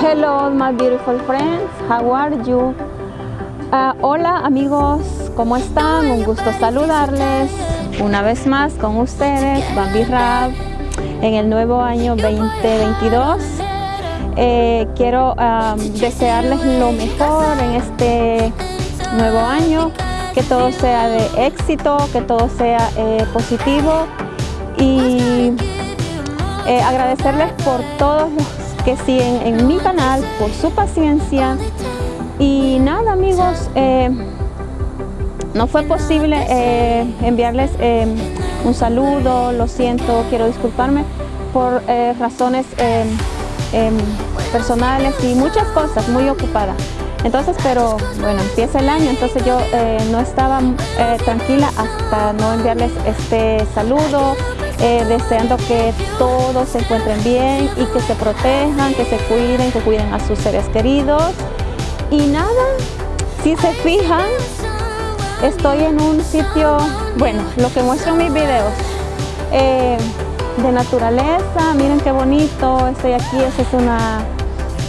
Hello my beautiful friends, how are you? Uh, hola amigos, ¿cómo están? Un gusto saludarles una vez más con ustedes, Bambi Rab, en el nuevo año 2022. Eh, quiero um, desearles lo mejor en este nuevo año, que todo sea de éxito, que todo sea eh, positivo y eh, agradecerles por todos los que siguen en mi canal, por su paciencia y nada amigos, eh, no fue posible eh, enviarles un saludo, lo siento, quiero disculparme por razones personales y muchas cosas, muy ocupada. Entonces, pero bueno, empieza el año, entonces yo no estaba tranquila hasta no enviarles este saludo, eh, deseando que todos se encuentren bien y que se protejan, que se cuiden, que cuiden a sus seres queridos. Y nada, si se fijan, estoy en un sitio, bueno, lo que muestro en mis videos, eh, de naturaleza, miren qué bonito, estoy aquí, ese es, una,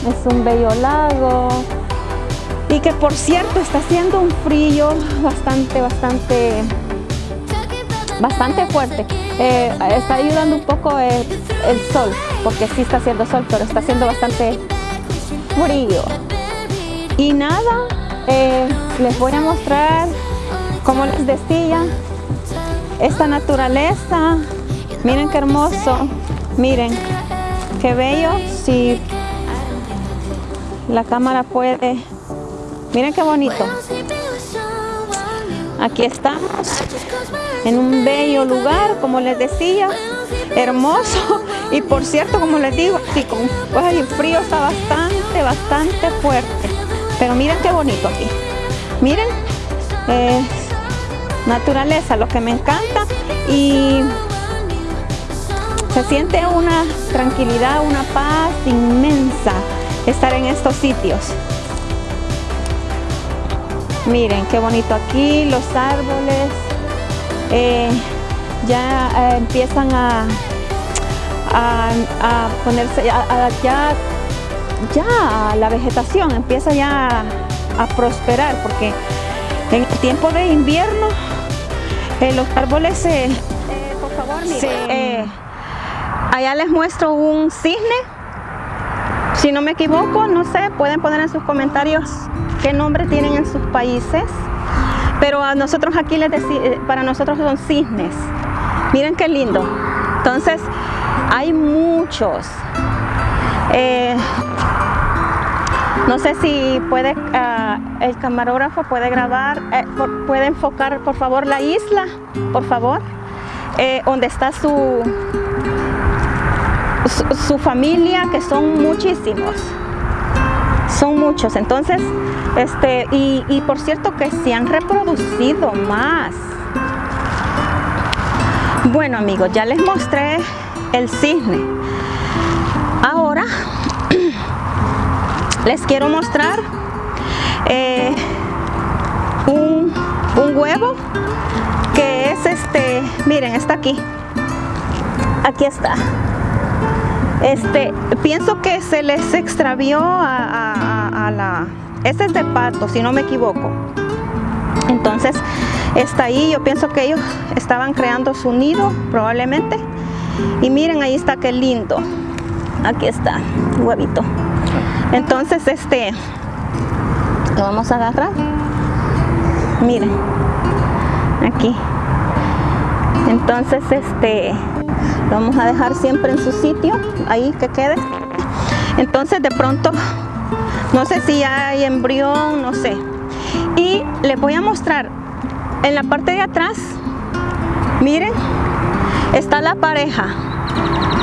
es un bello lago, y que por cierto está haciendo un frío bastante, bastante, bastante fuerte. Eh, está ayudando un poco el, sol, porque sí está haciendo sol, pero está haciendo bastante frío. Y nada, eh, les voy a mostrar, como les decía, esta naturaleza. Miren qué hermoso, miren qué bello. Si la cámara puede, miren qué bonito. Aquí estamos en un bello lugar, como les decía, hermoso. Y por cierto, como les digo, sí, con, el frío está bastante, bastante fuerte. Pero miren qué bonito aquí. Miren, es naturaleza, lo que me encanta. Y se siente una tranquilidad, una paz inmensa estar en estos sitios. Miren qué bonito aquí, los árboles, eh, ya eh, empiezan a, a, ponerse, ya, ya la vegetación empieza ya a prosperar porque en el tiempo de invierno eh, los árboles se... por favor, allá les muestro un cisne, si no me equivoco, no sé, pueden poner en sus comentarios qué nombre tienen en sus países. Pero a nosotros aquí les eh, para nosotros son cisnes. Miren qué lindo. Entonces, hay muchos. Eh, no sé si puede, ah, el camarógrafo puede grabar, eh, puede enfocar por favor la isla, por favor, donde está su, su familia, que son muchísimos son muchos. Entonces este y, por cierto que se han reproducido más. Bueno amigos ya les mostré el cisne. Ahora les quiero mostrar eh, un, un huevo que es este miren está aquí. Aquí está este, pienso que se les extravió a, la... Este es de pato, si no me equivoco. Entonces, está ahí. Yo pienso que ellos estaban creando su nido, probablemente. Y miren, ahí está, qué lindo. Aquí está, huevito. Entonces, este... Lo vamos a agarrar. Miren. Aquí. Entonces, este vamos a dejar siempre en su sitio ahí que quede. Entonces de pronto no sé si hay embrión no sé. Y les voy a mostrar en la parte de atrás miren está la pareja.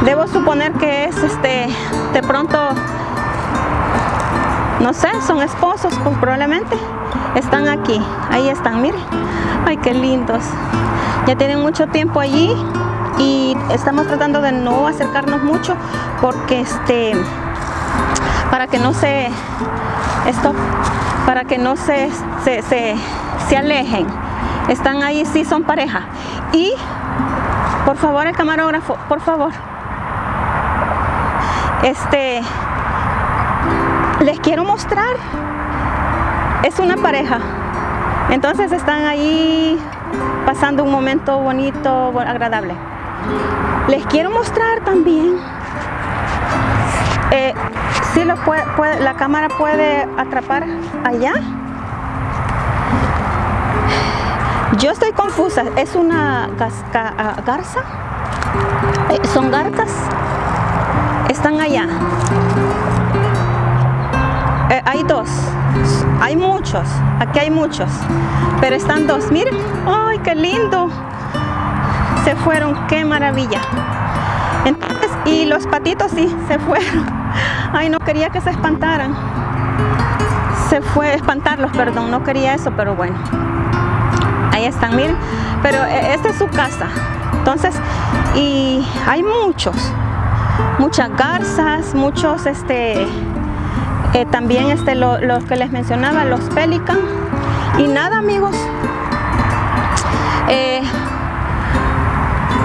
Debo suponer que es este de pronto no sé son esposos pues probablemente. Están aquí ahí están miren. Ay qué lindos. Ya tienen mucho tiempo allí y estamos tratando de no acercarnos mucho porque este para que no se esto para que no se se, se, alejen. Están ahí sí son pareja. Y por favor el camarógrafo por favor. Este les quiero mostrar, es una pareja, entonces están ahí pasando un momento bonito, agradable. Les quiero mostrar también, eh, si lo puede, la cámara puede atrapar allá. Yo estoy confusa, ¿es una ah, garza? Eh, ¿Son garzas? Están allá. Eh, hay dos, hay muchos, aquí hay muchos, pero están dos. Miren, ¡ay, qué lindo! Se fueron, qué maravilla. Entonces, y los patitos sí, se fueron. Ay, no quería que se espantaran. Se fue, espantarlos, perdón, no quería eso, pero bueno. Ahí están, miren. Pero eh, esta es su casa. Entonces, y hay muchos, muchas garzas, muchos, este, eh, también este, los que les mencionaba, los pelican. Y nada, amigos, eh,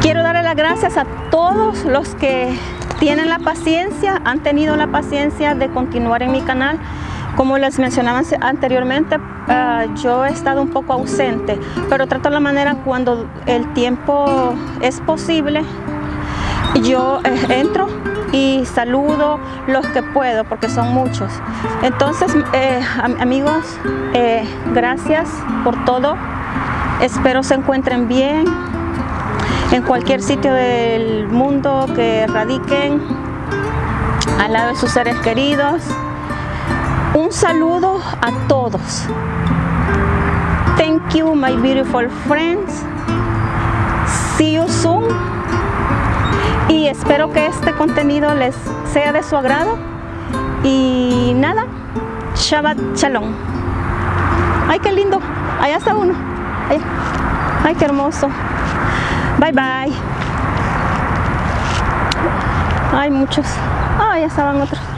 quiero darle las gracias a todos los que tienen la paciencia, han tenido la paciencia de continuar en mi canal. Como les mencionaba anteriormente, ah, yo he estado un poco ausente, pero trato la manera cuando el tiempo es posible, yo eh, entro y saludo los que puedo porque son muchos. Entonces, eh, amigos, eh, gracias por todo. Espero se encuentren bien en cualquier sitio del mundo que radiquen al lado de sus seres queridos. Un saludo a todos. Thank you, my beautiful friends. See you soon. Y espero que este contenido les sea de su agrado. Y nada, Shabbat Shalom. Ay, qué lindo. Allá está uno. Ay, qué hermoso. Bye, bye. Hay muchos. Ay, ya estaban otros.